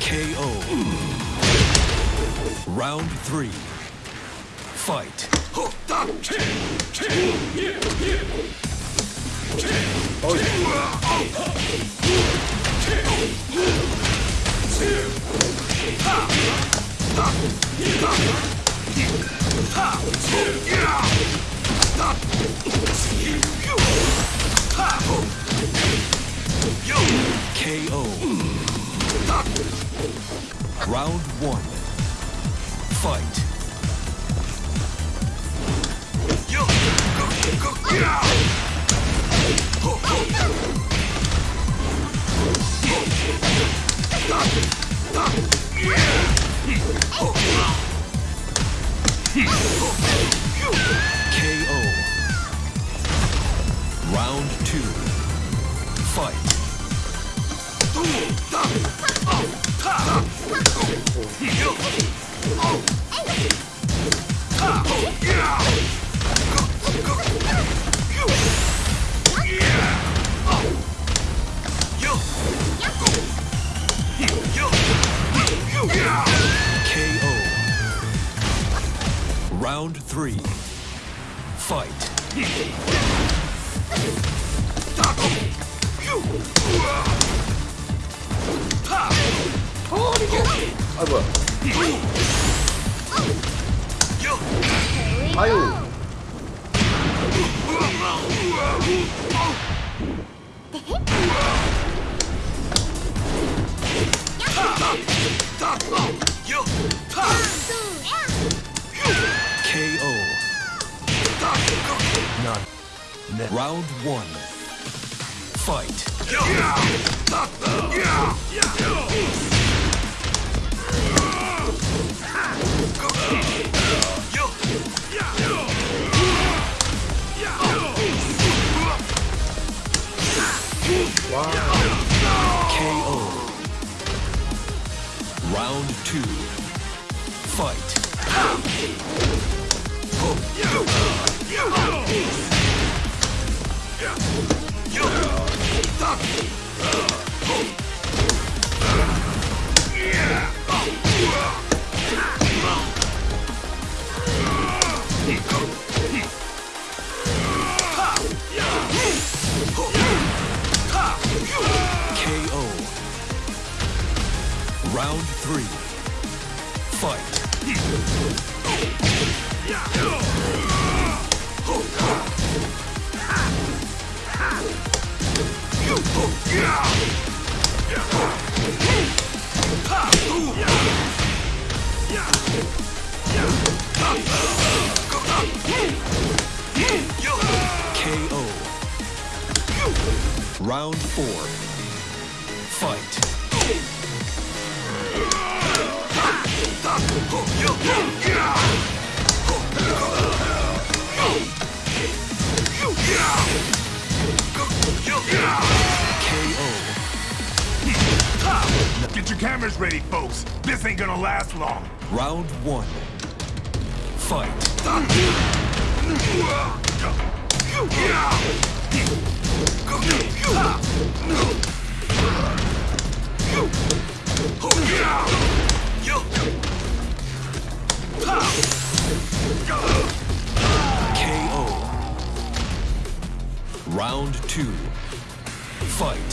KO. Round three. Fight. KO. Round one. Fight. 아유. KO. Round one. Fight. KO. Round two. Fight. Round three. Fight. KO. Round four. Cameras ready, folks. This ain't gonna last long. Round one. Fight. KO. Round two. Fight.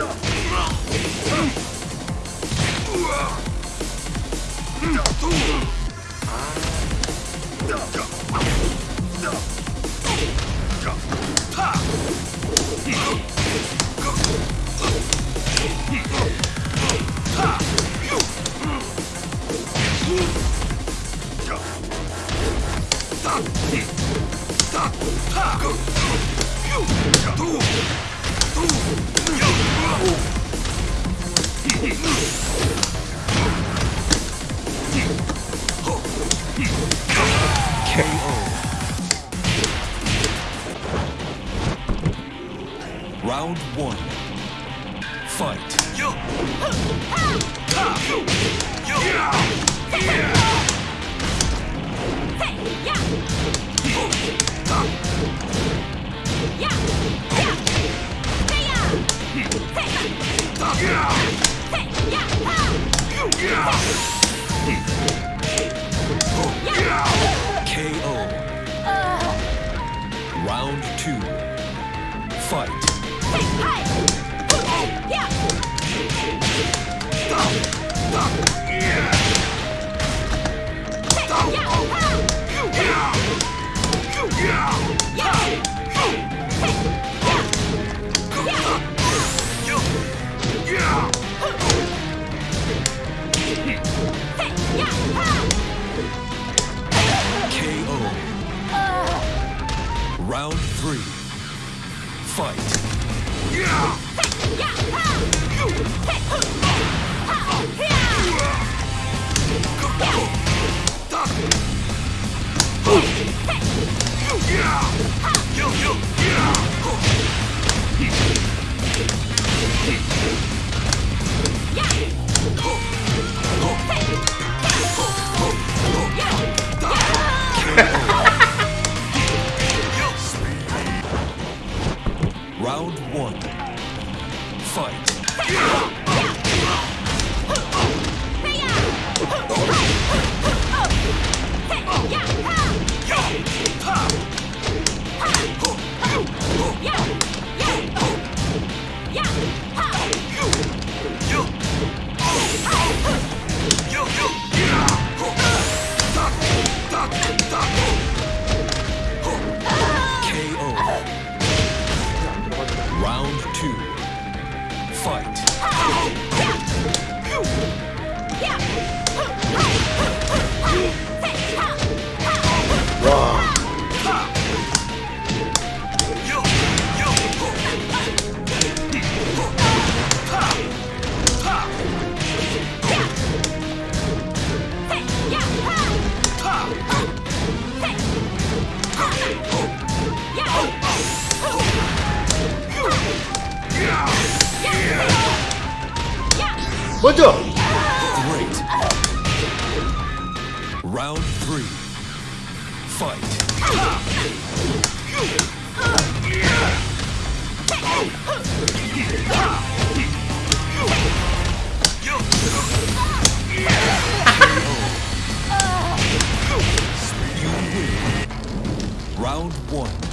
KO. KO. Round three. Fight. Round 먼저. Great. Round three. Fight. Round one.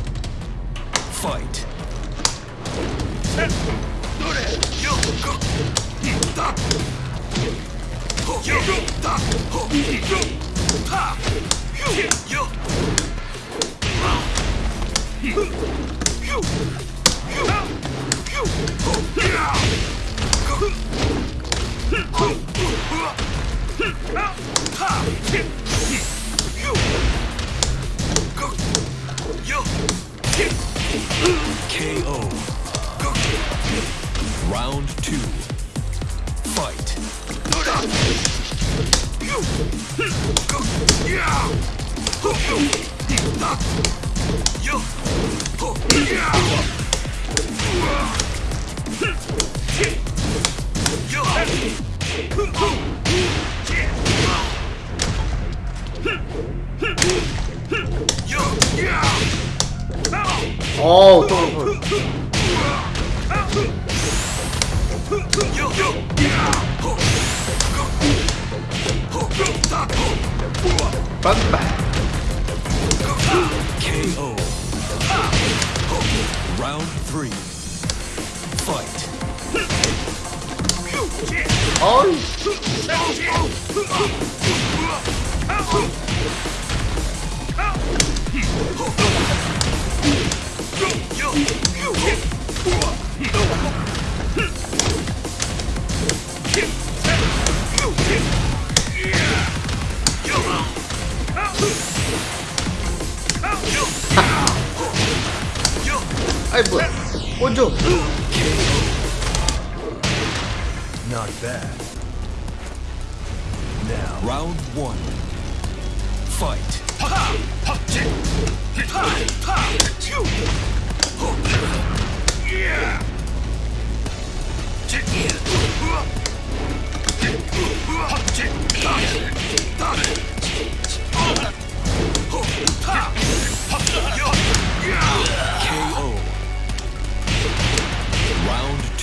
KO. Round two. fight. Oh, totally. Bye bye. KO. Round three. Fight. Oh. Not bad. Now, Round one. Fight. KO.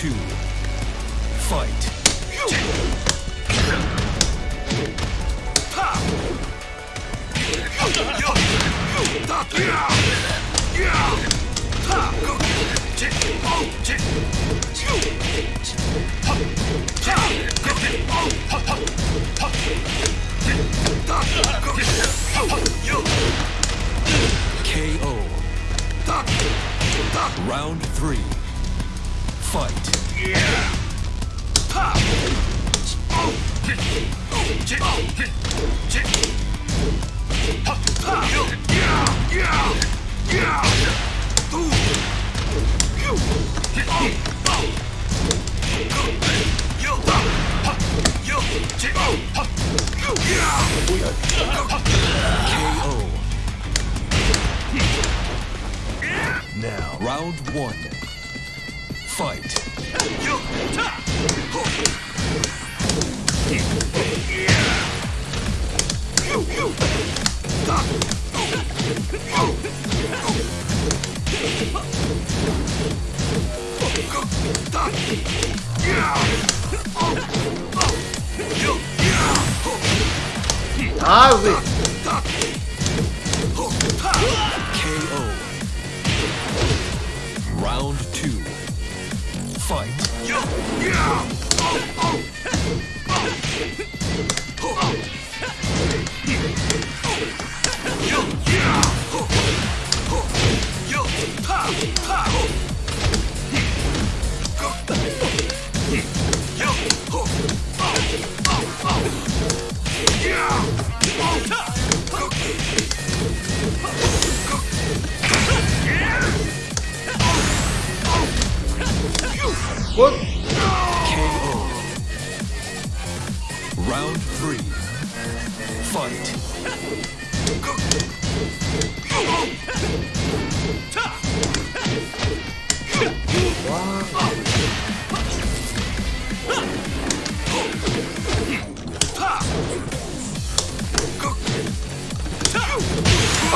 Two. Fight. 아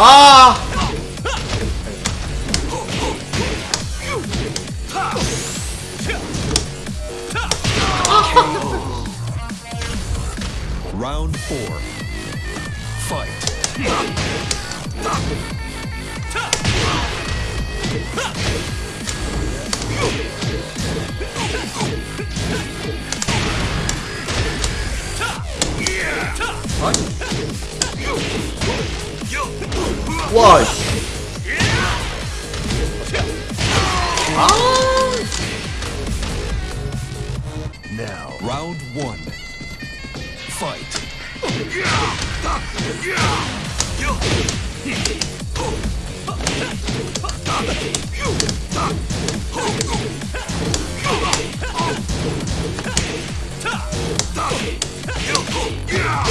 아! Round four. Fight. 와. 씨. 아! Now. Round one. Fight. KO.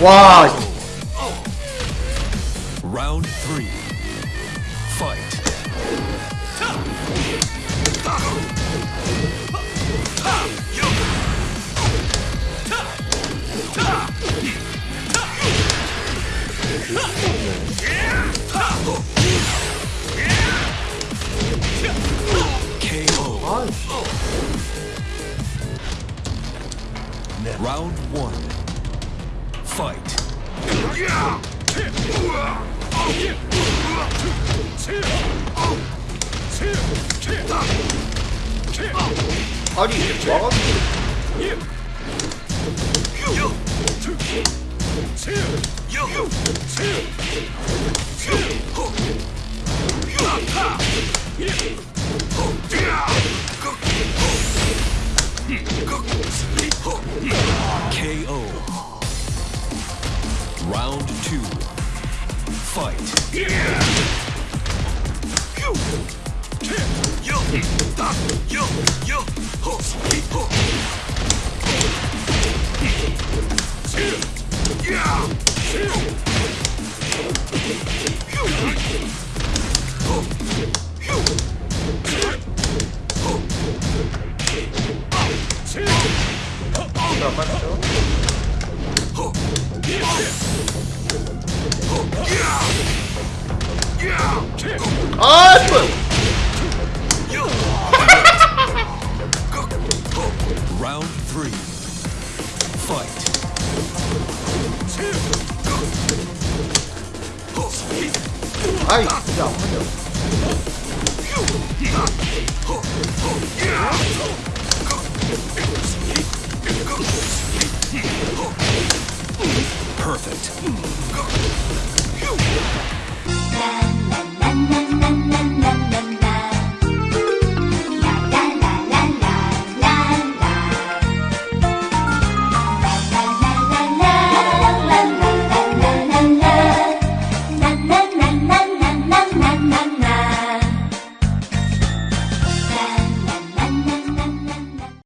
와. KO. Round two. Fight. 자